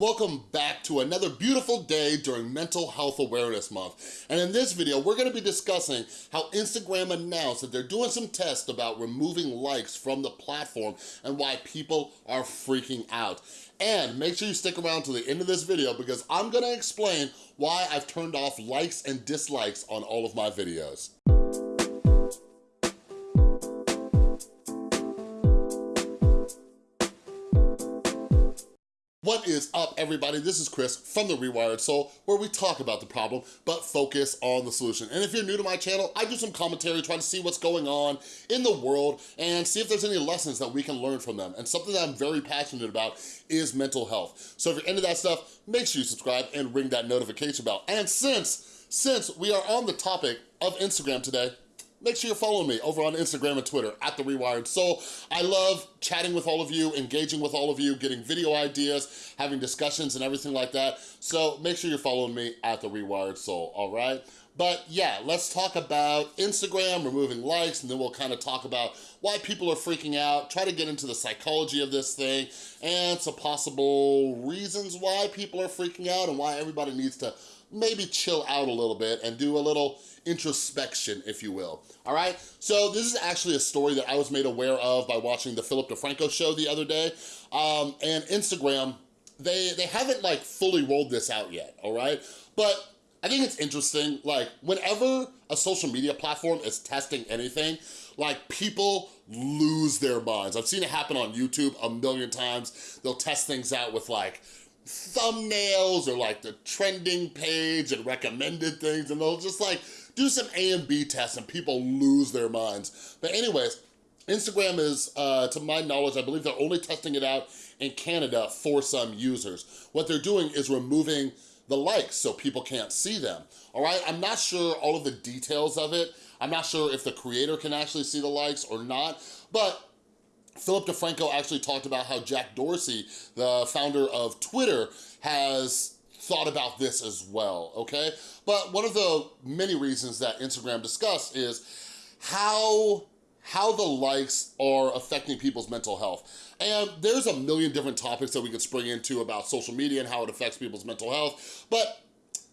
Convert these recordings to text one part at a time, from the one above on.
Welcome back to another beautiful day during Mental Health Awareness Month. And in this video, we're gonna be discussing how Instagram announced that they're doing some tests about removing likes from the platform and why people are freaking out. And make sure you stick around to the end of this video because I'm gonna explain why I've turned off likes and dislikes on all of my videos. What is up, everybody? This is Chris from The Rewired Soul, where we talk about the problem, but focus on the solution. And if you're new to my channel, I do some commentary, try to see what's going on in the world, and see if there's any lessons that we can learn from them. And something that I'm very passionate about is mental health. So if you're into that stuff, make sure you subscribe and ring that notification bell. And since, since we are on the topic of Instagram today, make sure you're following me over on Instagram and Twitter, at The Rewired Soul. I love chatting with all of you, engaging with all of you, getting video ideas, having discussions and everything like that. So make sure you're following me at The Rewired Soul, all right? But yeah, let's talk about Instagram, removing likes, and then we'll kind of talk about why people are freaking out, try to get into the psychology of this thing, and some possible reasons why people are freaking out and why everybody needs to maybe chill out a little bit and do a little introspection, if you will, all right? So this is actually a story that I was made aware of by watching the Philip DeFranco show the other day, um, and Instagram, they, they haven't like fully rolled this out yet, all right? But I think it's interesting, like whenever a social media platform is testing anything, like people lose their minds. I've seen it happen on YouTube a million times. They'll test things out with like thumbnails or like the trending page and recommended things and they'll just like do some A and B tests and people lose their minds. But anyways, Instagram is, uh, to my knowledge, I believe they're only testing it out in Canada for some users. What they're doing is removing the likes so people can't see them, all right? I'm not sure all of the details of it. I'm not sure if the creator can actually see the likes or not, but Philip DeFranco actually talked about how Jack Dorsey, the founder of Twitter, has thought about this as well, okay? But one of the many reasons that Instagram discussed is how how the likes are affecting people's mental health. And there's a million different topics that we could spring into about social media and how it affects people's mental health. But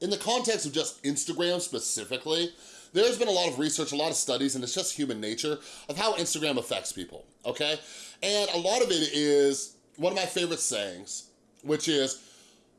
in the context of just Instagram specifically, there's been a lot of research, a lot of studies, and it's just human nature of how Instagram affects people, okay? And a lot of it is one of my favorite sayings, which is,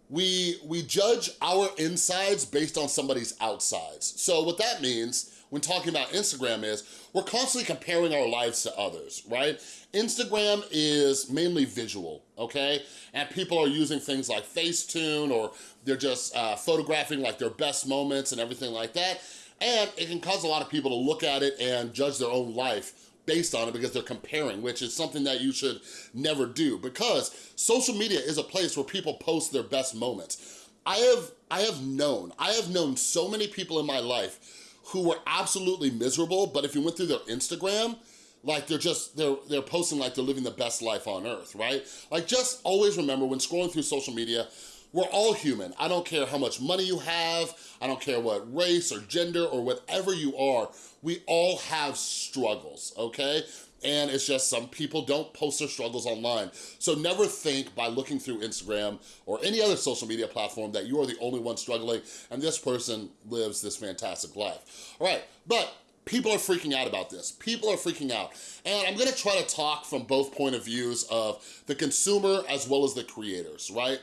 we, we judge our insides based on somebody's outsides. So what that means when talking about Instagram is we're constantly comparing our lives to others, right? Instagram is mainly visual, okay? And people are using things like Facetune or they're just uh, photographing like their best moments and everything like that. And it can cause a lot of people to look at it and judge their own life based on it because they're comparing, which is something that you should never do because social media is a place where people post their best moments. I have, I have known, I have known so many people in my life who were absolutely miserable, but if you went through their Instagram, like they're just, they're, they're posting like they're living the best life on earth, right? Like just always remember when scrolling through social media, we're all human. I don't care how much money you have. I don't care what race or gender or whatever you are. We all have struggles, okay? And it's just some people don't post their struggles online. So never think by looking through Instagram or any other social media platform that you are the only one struggling and this person lives this fantastic life. All right, but people are freaking out about this. People are freaking out. And I'm gonna try to talk from both point of views of the consumer as well as the creators, right?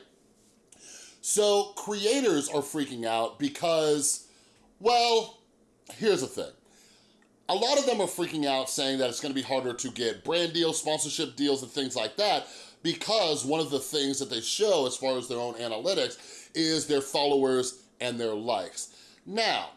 So creators are freaking out because, well, here's the thing. A lot of them are freaking out saying that it's gonna be harder to get brand deals, sponsorship deals, and things like that because one of the things that they show as far as their own analytics is their followers and their likes. Now,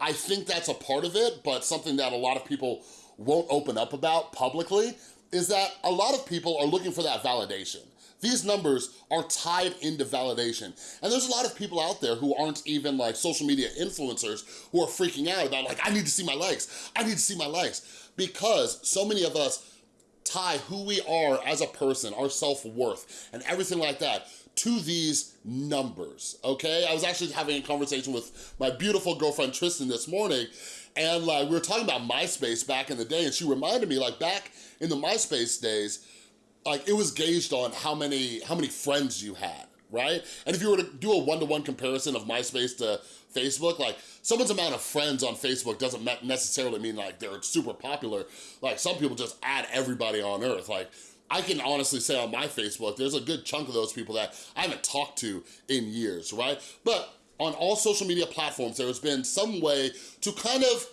I think that's a part of it, but something that a lot of people won't open up about publicly is that a lot of people are looking for that validation. These numbers are tied into validation. And there's a lot of people out there who aren't even like social media influencers who are freaking out about like, I need to see my likes. I need to see my likes. Because so many of us tie who we are as a person, our self-worth, and everything like that to these numbers, okay? I was actually having a conversation with my beautiful girlfriend Tristan this morning, and like we were talking about MySpace back in the day, and she reminded me like back in the MySpace days, like it was gauged on how many how many friends you had right? And if you were to do a one-to-one -one comparison of MySpace to Facebook, like someone's amount of friends on Facebook doesn't necessarily mean like they're super popular. Like some people just add everybody on earth. Like I can honestly say on my Facebook, there's a good chunk of those people that I haven't talked to in years, right? But on all social media platforms, there has been some way to kind of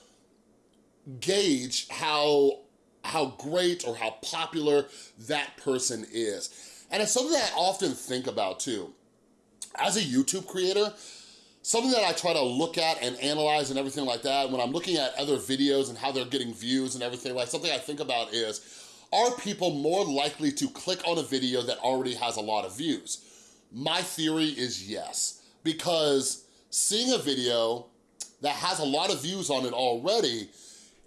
gauge how, how great or how popular that person is. And it's something that I often think about too. As a YouTube creator, something that I try to look at and analyze and everything like that, when I'm looking at other videos and how they're getting views and everything, like something I think about is, are people more likely to click on a video that already has a lot of views? My theory is yes, because seeing a video that has a lot of views on it already,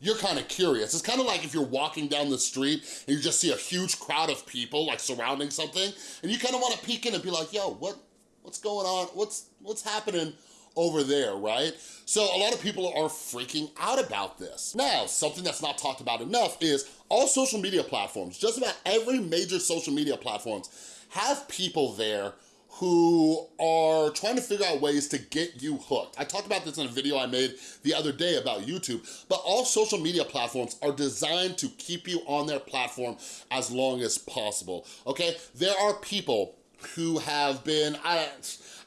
you're kind of curious. It's kind of like if you're walking down the street and you just see a huge crowd of people like surrounding something and you kind of want to peek in and be like, yo, what, what's going on? What's, what's happening over there, right? So a lot of people are freaking out about this. Now, something that's not talked about enough is all social media platforms, just about every major social media platforms have people there who are trying to figure out ways to get you hooked. I talked about this in a video I made the other day about YouTube, but all social media platforms are designed to keep you on their platform as long as possible, okay? There are people who have been, I,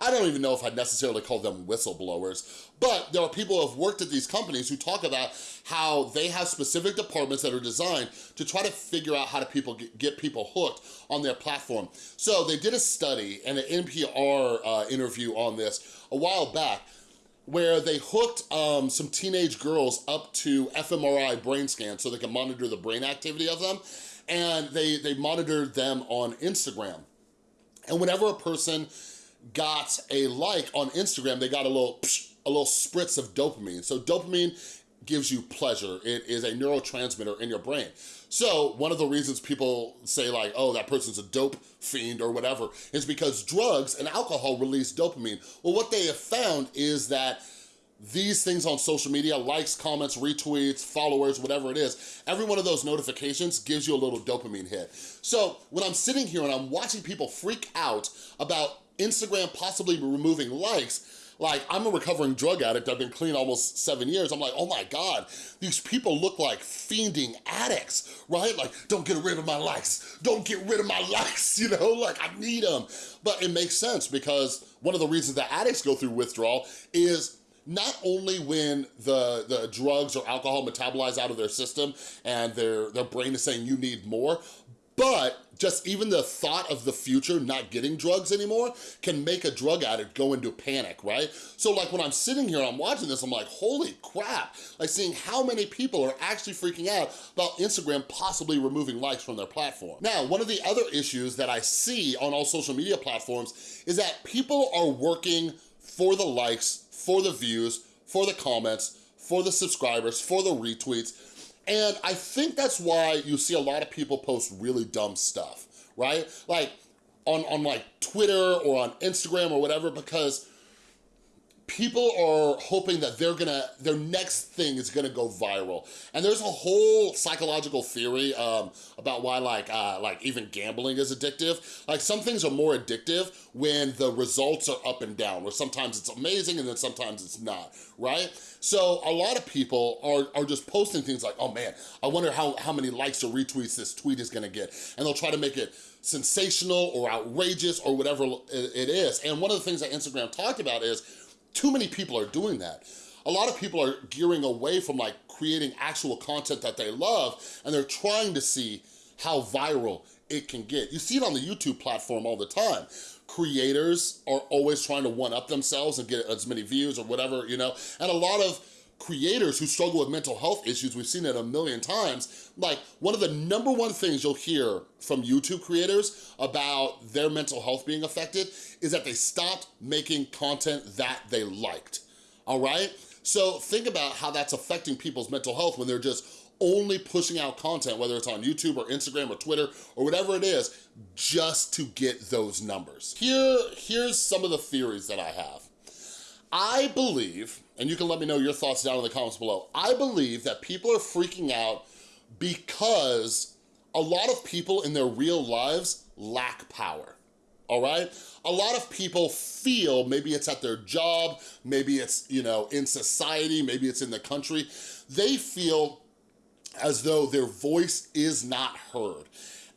I don't even know if I'd necessarily call them whistleblowers, but there are people who have worked at these companies who talk about how they have specific departments that are designed to try to figure out how to people get people hooked on their platform. So they did a study and an NPR uh, interview on this a while back where they hooked um, some teenage girls up to fMRI brain scans so they can monitor the brain activity of them. And they, they monitored them on Instagram. And whenever a person got a like on Instagram, they got a little, a little spritz of dopamine. So dopamine gives you pleasure. It is a neurotransmitter in your brain. So one of the reasons people say like, oh, that person's a dope fiend or whatever, is because drugs and alcohol release dopamine. Well, what they have found is that these things on social media, likes, comments, retweets, followers, whatever it is, every one of those notifications gives you a little dopamine hit. So when I'm sitting here and I'm watching people freak out about Instagram possibly removing likes, like, I'm a recovering drug addict. I've been clean almost seven years. I'm like, oh my God, these people look like fiending addicts, right? Like, don't get rid of my likes. Don't get rid of my likes, you know? Like, I need them. But it makes sense because one of the reasons that addicts go through withdrawal is not only when the, the drugs or alcohol metabolize out of their system and their, their brain is saying you need more, but just even the thought of the future not getting drugs anymore can make a drug addict go into panic, right? So like when I'm sitting here I'm watching this, I'm like, holy crap. Like seeing how many people are actually freaking out about Instagram possibly removing likes from their platform. Now, one of the other issues that I see on all social media platforms is that people are working for the likes, for the views, for the comments, for the subscribers, for the retweets, and I think that's why you see a lot of people post really dumb stuff, right? Like on, on like Twitter or on Instagram or whatever, because people are hoping that they're gonna, their next thing is gonna go viral. And there's a whole psychological theory um, about why like, uh, like even gambling is addictive. Like some things are more addictive when the results are up and down, where sometimes it's amazing and then sometimes it's not, right? So a lot of people are, are just posting things like, oh man, I wonder how, how many likes or retweets this tweet is gonna get. And they'll try to make it sensational or outrageous or whatever it is. And one of the things that Instagram talked about is too many people are doing that. A lot of people are gearing away from like creating actual content that they love and they're trying to see how viral it can get. You see it on the YouTube platform all the time. Creators are always trying to one-up themselves and get as many views or whatever, you know? And a lot of creators who struggle with mental health issues, we've seen it a million times, like one of the number one things you'll hear from YouTube creators about their mental health being affected is that they stopped making content that they liked, all right? So think about how that's affecting people's mental health when they're just only pushing out content, whether it's on YouTube or Instagram or Twitter or whatever it is, just to get those numbers. Here, here's some of the theories that I have. I believe, and you can let me know your thoughts down in the comments below, I believe that people are freaking out because a lot of people in their real lives lack power, all right? A lot of people feel, maybe it's at their job, maybe it's, you know, in society, maybe it's in the country, they feel as though their voice is not heard.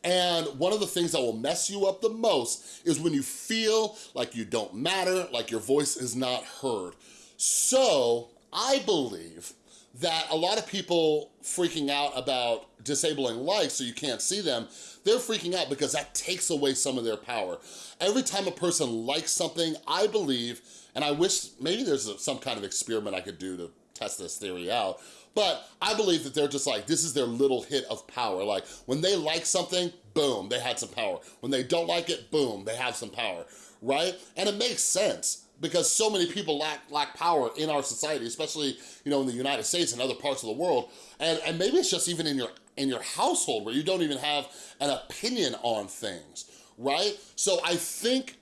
And one of the things that will mess you up the most is when you feel like you don't matter, like your voice is not heard. So I believe that a lot of people freaking out about disabling likes so you can't see them, they're freaking out because that takes away some of their power. Every time a person likes something, I believe, and I wish maybe there's some kind of experiment I could do to test this theory out, but I believe that they're just like, this is their little hit of power. Like when they like something, boom, they had some power. When they don't like it, boom, they have some power, right? And it makes sense because so many people lack lack power in our society, especially you know in the United States and other parts of the world. And, and maybe it's just even in your in your household where you don't even have an opinion on things, right? So I think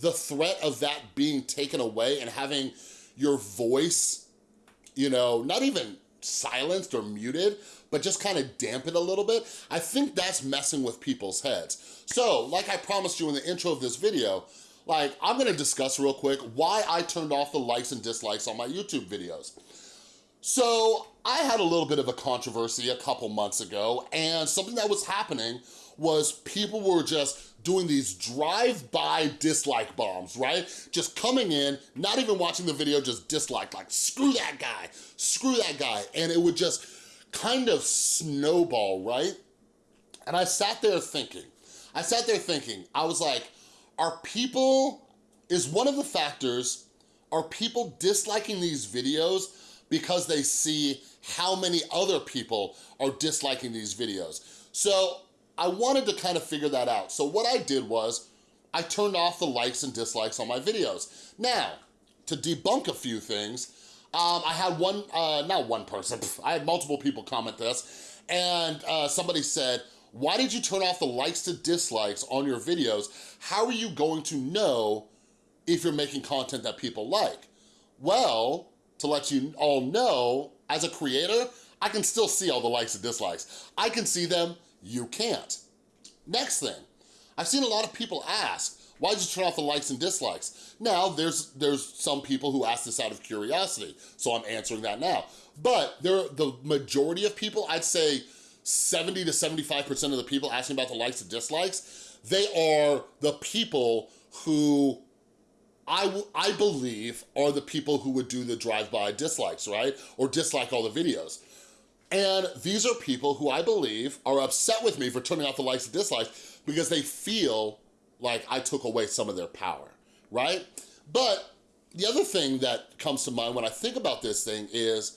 the threat of that being taken away and having your voice, you know, not even silenced or muted, but just kind of dampen a little bit, I think that's messing with people's heads. So, like I promised you in the intro of this video, like, I'm gonna discuss real quick why I turned off the likes and dislikes on my YouTube videos. So, I had a little bit of a controversy a couple months ago, and something that was happening was people were just doing these drive-by dislike bombs, right? Just coming in, not even watching the video, just dislike, like, screw that guy, screw that guy. And it would just kind of snowball, right? And I sat there thinking, I sat there thinking, I was like, are people, is one of the factors, are people disliking these videos because they see how many other people are disliking these videos? So I wanted to kind of figure that out. So what I did was, I turned off the likes and dislikes on my videos. Now, to debunk a few things, um, I had one, uh, not one person, I had multiple people comment this, and uh, somebody said, why did you turn off the likes to dislikes on your videos? How are you going to know if you're making content that people like? Well, to let you all know, as a creator, I can still see all the likes and dislikes. I can see them, you can't. Next thing, I've seen a lot of people ask, why did you turn off the likes and dislikes? Now, there's there's some people who ask this out of curiosity, so I'm answering that now. But there, the majority of people, I'd say 70 to 75% of the people asking about the likes and dislikes, they are the people who I, I believe are the people who would do the drive-by dislikes, right? Or dislike all the videos. And these are people who I believe are upset with me for turning off the likes and dislikes because they feel like I took away some of their power, right? But the other thing that comes to mind when I think about this thing is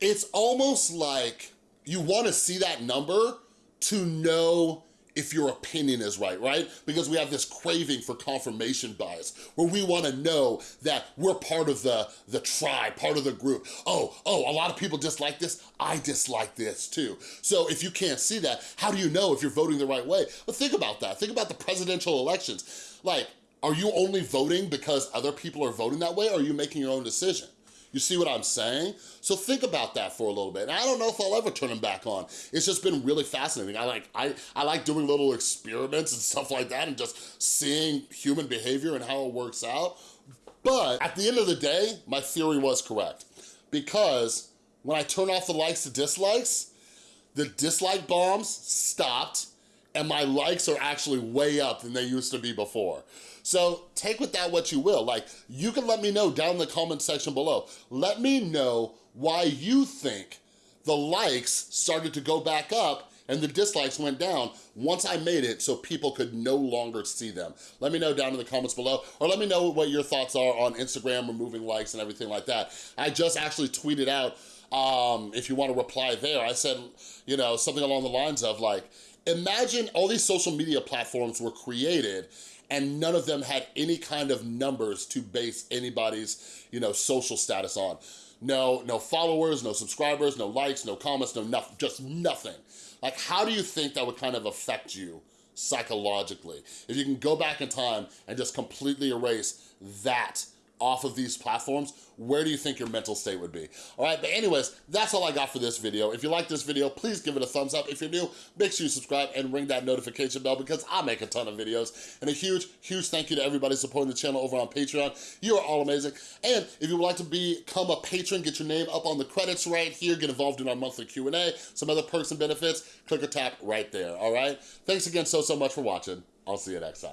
it's almost like you wanna see that number to know if your opinion is right, right? Because we have this craving for confirmation bias where we wanna know that we're part of the, the tribe, part of the group. Oh, oh, a lot of people dislike this, I dislike this too. So if you can't see that, how do you know if you're voting the right way? But think about that, think about the presidential elections. Like, are you only voting because other people are voting that way or are you making your own decision? You see what I'm saying? So think about that for a little bit. And I don't know if I'll ever turn them back on. It's just been really fascinating. I like, I, I like doing little experiments and stuff like that and just seeing human behavior and how it works out. But at the end of the day, my theory was correct. Because when I turn off the likes to dislikes, the dislike bombs stopped and my likes are actually way up than they used to be before. So take with that what you will. Like, you can let me know down in the comment section below. Let me know why you think the likes started to go back up and the dislikes went down once I made it so people could no longer see them. Let me know down in the comments below, or let me know what your thoughts are on Instagram removing likes and everything like that. I just actually tweeted out, um, if you wanna reply there, I said, you know, something along the lines of like, imagine all these social media platforms were created and none of them had any kind of numbers to base anybody's, you know, social status on. No, no followers, no subscribers, no likes, no comments, no nothing, just nothing. Like, how do you think that would kind of affect you psychologically? If you can go back in time and just completely erase that off of these platforms, where do you think your mental state would be? All right, but anyways, that's all I got for this video. If you like this video, please give it a thumbs up. If you're new, make sure you subscribe and ring that notification bell because I make a ton of videos. And a huge, huge thank you to everybody supporting the channel over on Patreon. You are all amazing. And if you would like to become a patron, get your name up on the credits right here, get involved in our monthly Q&A, some other perks and benefits, click or tap right there, all right? Thanks again so, so much for watching. I'll see you next time.